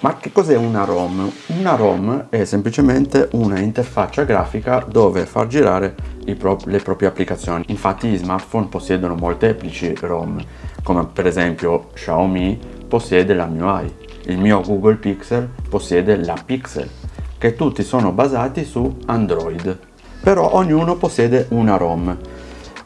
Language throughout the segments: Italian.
Ma che cos'è una ROM? Una ROM è semplicemente una interfaccia grafica dove far girare pro le proprie applicazioni. Infatti gli smartphone possiedono molteplici ROM, come per esempio Xiaomi possiede la MIUI, il mio Google Pixel possiede la Pixel, che tutti sono basati su Android. Però ognuno possiede una ROM.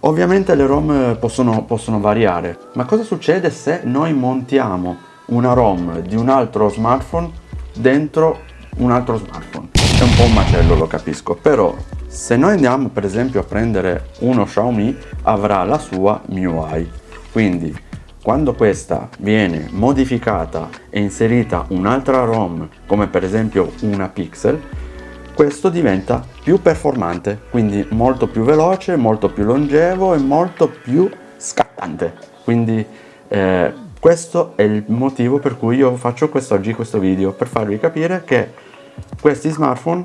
Ovviamente le ROM possono, possono variare, ma cosa succede se noi montiamo una ROM di un altro smartphone dentro un altro smartphone. È un po' un macello, lo capisco, però se noi andiamo per esempio a prendere uno Xiaomi avrà la sua MIUI, quindi quando questa viene modificata e inserita un'altra ROM come per esempio una Pixel questo diventa più performante quindi molto più veloce, molto più longevo e molto più scattante. Quindi eh, questo è il motivo per cui io faccio quest'oggi questo video, per farvi capire che questi smartphone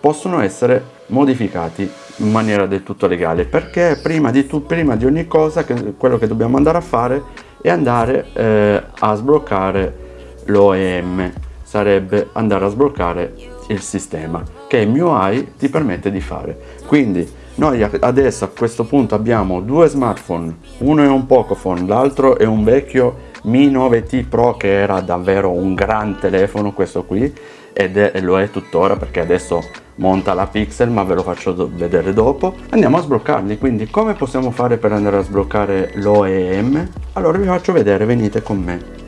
possono essere modificati in maniera del tutto legale, perché prima di, tu, prima di ogni cosa che, quello che dobbiamo andare a fare è andare eh, a sbloccare l'OEM, sarebbe andare a sbloccare il sistema, che MIUI ti permette di fare. Quindi noi adesso a questo punto abbiamo due smartphone, uno è un Pocophone, l'altro è un vecchio mi 9T Pro che era davvero un gran telefono questo qui ed è, lo è tuttora perché adesso monta la Pixel ma ve lo faccio vedere dopo. Andiamo a sbloccarli quindi come possiamo fare per andare a sbloccare l'OEM allora vi faccio vedere venite con me.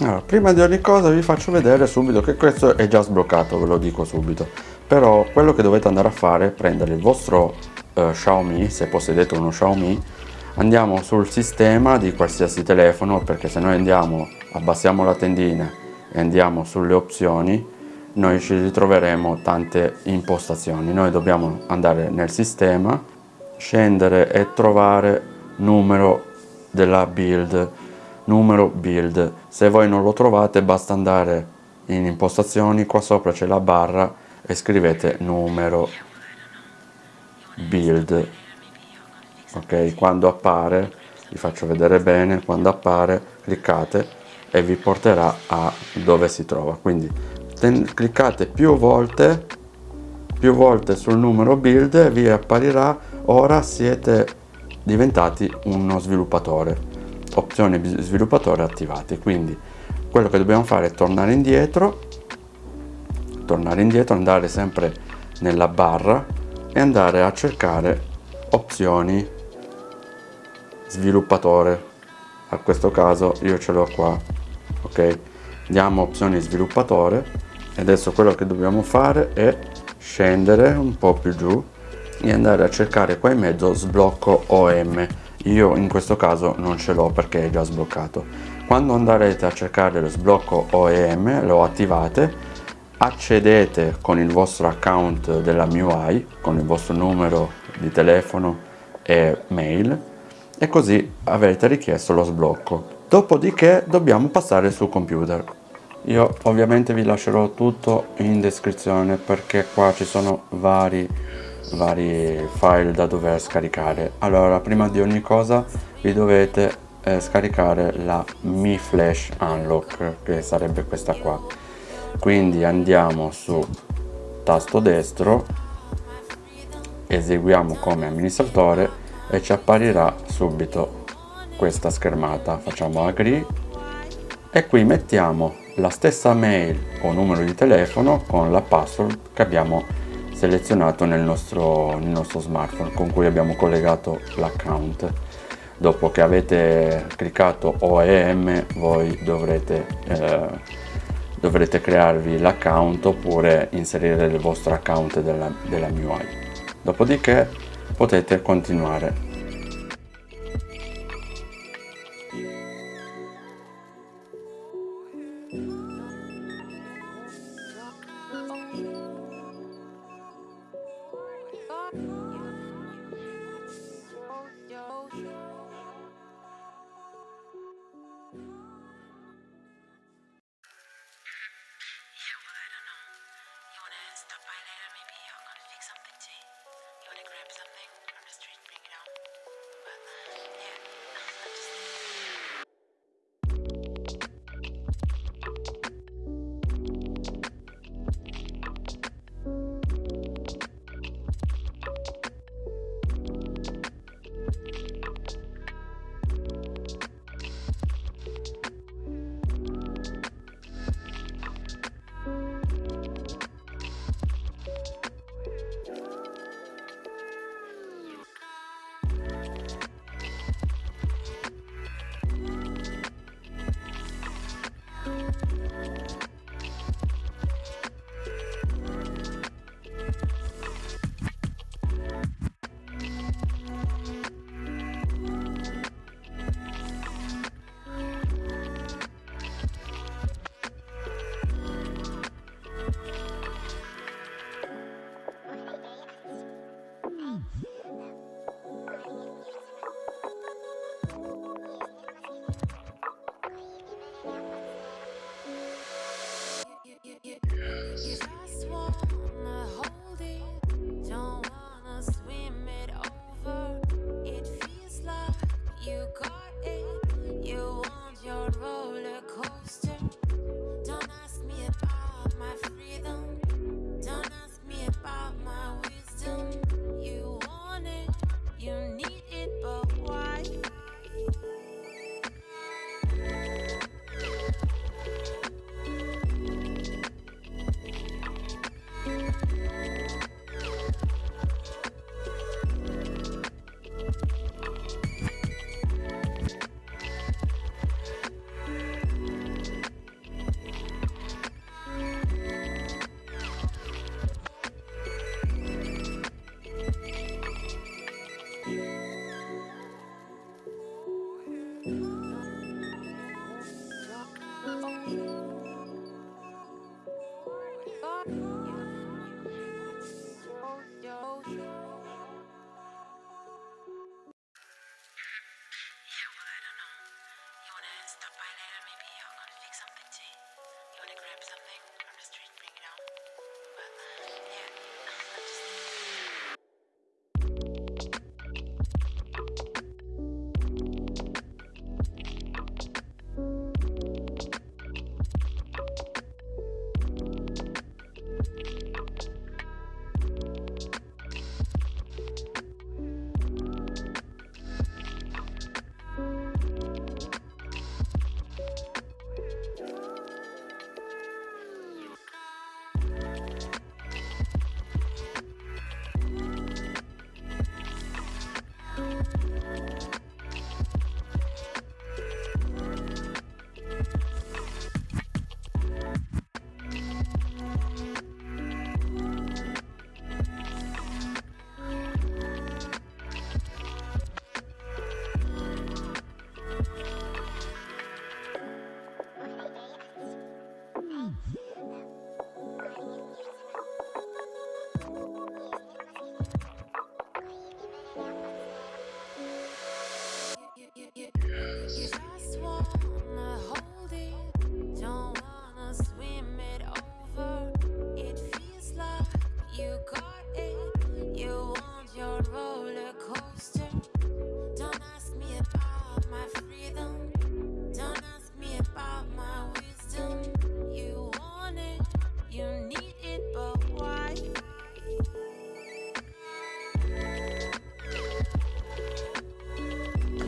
Allora, prima di ogni cosa vi faccio vedere subito che questo è già sbloccato ve lo dico subito. Però quello che dovete andare a fare è prendere il vostro uh, Xiaomi se possedete uno Xiaomi andiamo sul sistema di qualsiasi telefono perché se noi andiamo abbassiamo la tendina e andiamo sulle opzioni noi ci ritroveremo tante impostazioni. Noi dobbiamo andare nel sistema scendere e trovare numero della build. Numero build. Se voi non lo trovate basta andare in impostazioni qua sopra c'è la barra e scrivete numero build ok quando appare vi faccio vedere bene quando appare cliccate e vi porterà a dove si trova. Quindi cliccate più volte più volte sul numero build vi apparirà ora siete diventati uno sviluppatore. Opzioni sviluppatore attivate quindi quello che dobbiamo fare è tornare indietro tornare indietro andare sempre nella barra e andare a cercare opzioni sviluppatore. A questo caso io ce l'ho qua ok? Andiamo opzioni sviluppatore e adesso quello che dobbiamo fare è scendere un po più giù e andare a cercare qua in mezzo sblocco OM io in questo caso non ce l'ho perché è già sbloccato. Quando andrete a cercare lo sblocco OEM lo attivate accedete con il vostro account della MIUI con il vostro numero di telefono e mail e così avrete richiesto lo sblocco. Dopodiché dobbiamo passare sul computer. Io ovviamente vi lascerò tutto in descrizione perché qua ci sono vari, vari file da dover scaricare. Allora, prima di ogni cosa vi dovete eh, scaricare la Mi Flash Unlock, che sarebbe questa qua. Quindi andiamo su tasto destro, eseguiamo come amministratore e ci apparirà subito questa schermata. Facciamo agree e qui mettiamo la stessa mail o numero di telefono con la password che abbiamo selezionato nel nostro, nel nostro smartphone con cui abbiamo collegato l'account. Dopo che avete cliccato OEM voi dovrete, eh, dovrete crearvi l'account oppure inserire il vostro account della, della MIUI dopodiché potete continuare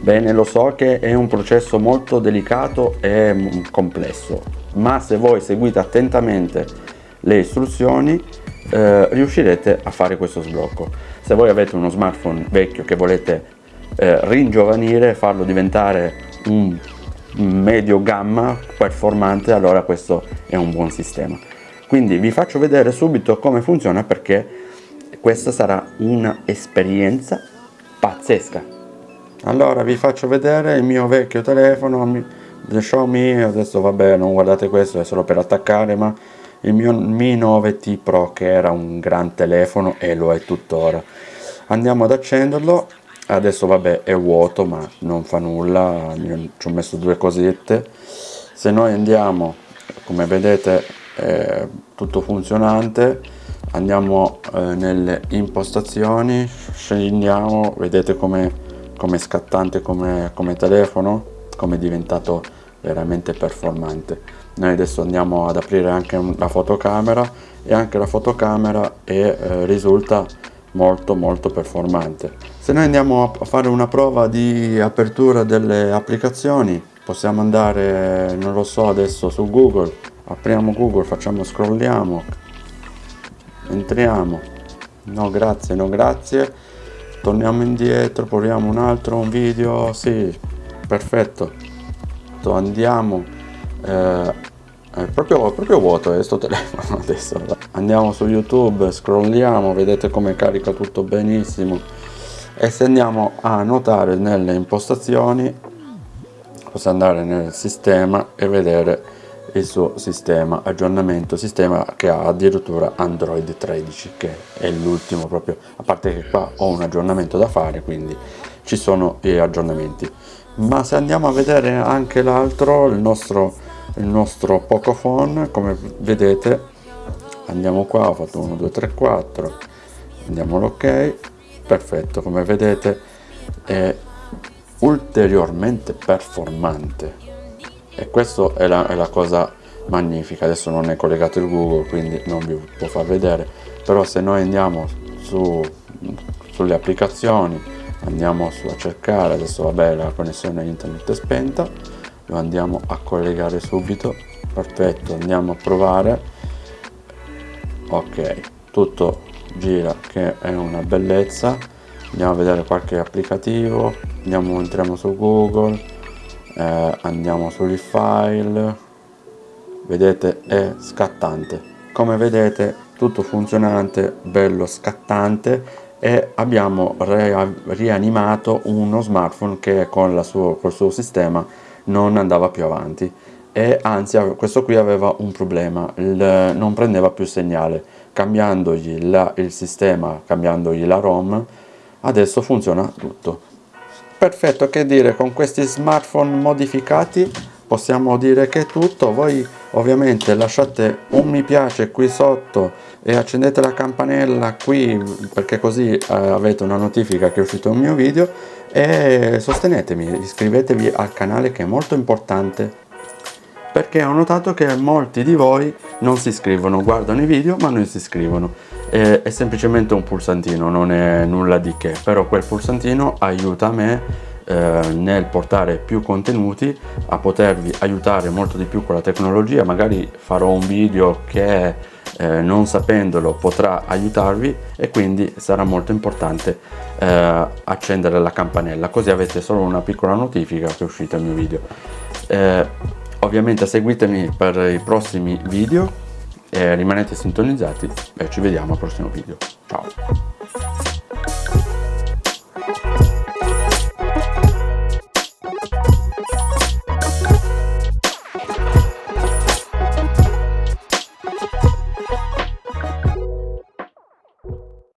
Bene, lo so che è un processo molto delicato e complesso, ma se voi seguite attentamente le istruzioni eh, riuscirete a fare questo sblocco. Se voi avete uno smartphone vecchio che volete eh, ringiovanire, farlo diventare un medio gamma performante, allora questo è un buon sistema. Quindi vi faccio vedere subito come funziona perché questa sarà un'esperienza pazzesca allora vi faccio vedere il mio vecchio telefono Xiaomi adesso vabbè non guardate questo è solo per attaccare ma il mio Mi 9T Pro che era un gran telefono e lo è tuttora. Andiamo ad accenderlo. Adesso vabbè è vuoto ma non fa nulla ci ho messo due cosette. Se noi andiamo come vedete è tutto funzionante. Andiamo eh, nelle impostazioni scendiamo vedete come come scattante come, come telefono come è diventato veramente performante. Noi adesso andiamo ad aprire anche la fotocamera e anche la fotocamera è, eh, risulta molto molto performante. Se noi andiamo a fare una prova di apertura delle applicazioni possiamo andare non lo so adesso su google. Apriamo google facciamo scrolliamo entriamo. No grazie no grazie torniamo indietro proviamo un altro un video. Sì perfetto. Andiamo eh, è proprio, proprio vuoto questo eh, telefono adesso. Andiamo su youtube scrolliamo vedete come carica tutto benissimo. E se andiamo a notare nelle impostazioni possiamo andare nel sistema e vedere il suo sistema aggiornamento sistema che ha addirittura android 13 che è l'ultimo proprio a parte che qua ho un aggiornamento da fare quindi ci sono gli aggiornamenti. Ma se andiamo a vedere anche l'altro il nostro il nostro pocophone come vedete andiamo qua ho fatto 1 2 3 4 andiamo l'ok perfetto come vedete è ulteriormente performante e questa è la, è la cosa magnifica. Adesso non è collegato il google quindi non vi può far vedere. Però se noi andiamo su, sulle applicazioni andiamo su a cercare adesso vabbè la connessione internet è spenta lo andiamo a collegare subito. Perfetto andiamo a provare. Ok tutto gira che è una bellezza. Andiamo a vedere qualche applicativo. Andiamo entriamo su google eh, andiamo sui file. Vedete è scattante. Come vedete tutto funzionante bello scattante. E abbiamo rianimato uno smartphone che con la suo, suo sistema non andava più avanti. E anzi questo qui aveva un problema. Il, non prendeva più segnale. Cambiandogli la, il sistema cambiandogli la rom adesso funziona tutto perfetto che dire con questi smartphone modificati possiamo dire che è tutto. Voi ovviamente lasciate un mi piace qui sotto e accendete la campanella qui perché così eh, avete una notifica che è uscito un mio video e sostenetemi iscrivetevi al canale che è molto importante perché ho notato che molti di voi non si iscrivono guardano i video ma non si iscrivono è, è semplicemente un pulsantino non è nulla di che però quel pulsantino aiuta me eh, nel portare più contenuti a potervi aiutare molto di più con la tecnologia. Magari farò un video che eh, non sapendolo potrà aiutarvi e quindi sarà molto importante eh, accendere la campanella. Così avete solo una piccola notifica che è uscito il mio video. Eh, ovviamente seguitemi per i prossimi video eh, rimanete sintonizzati e ci vediamo al prossimo video. Ciao.